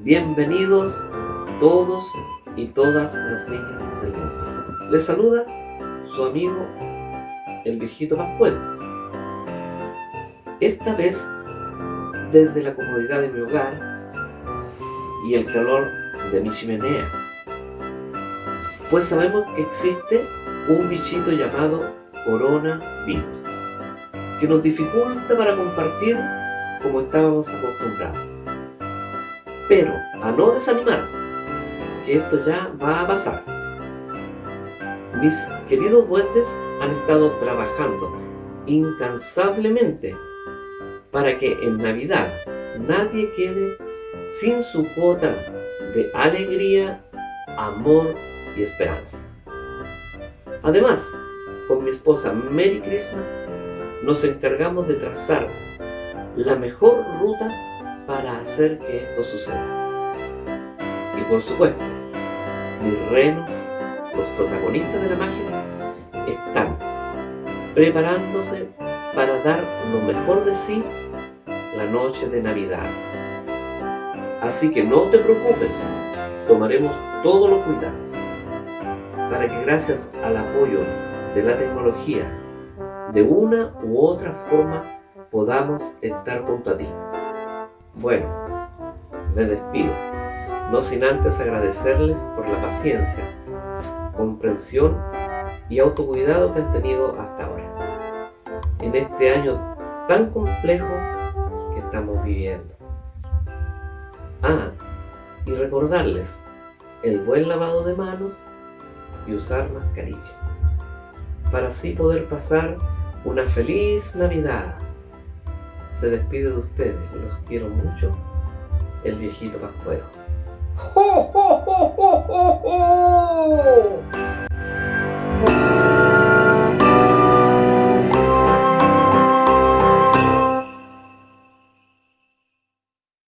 Bienvenidos todos y todas las niñas del mundo. Les saluda su amigo el viejito Pascual. Esta vez desde la comodidad de mi hogar y el calor de mi chimenea. Pues sabemos que existe un bichito llamado coronavirus que nos dificulta para compartir como estábamos acostumbrados. Pero a no desanimar, que esto ya va a pasar. Mis queridos duendes han estado trabajando incansablemente para que en Navidad nadie quede sin su cuota de alegría, amor y esperanza. Además, con mi esposa Mary Christmas nos encargamos de trazar la mejor ruta para hacer que esto suceda. Y por supuesto, mis renos, los protagonistas de la magia, están preparándose para dar lo mejor de sí la noche de Navidad. Así que no te preocupes, tomaremos todos los cuidados para que gracias al apoyo de la tecnología, de una u otra forma podamos estar junto a ti. Bueno, me despido, no sin antes agradecerles por la paciencia, comprensión y autocuidado que han tenido hasta ahora. En este año tan complejo que estamos viviendo. Ah, y recordarles el buen lavado de manos y usar mascarilla para así poder pasar una feliz Navidad. Se despide de ustedes, los quiero mucho, el viejito Pascuero.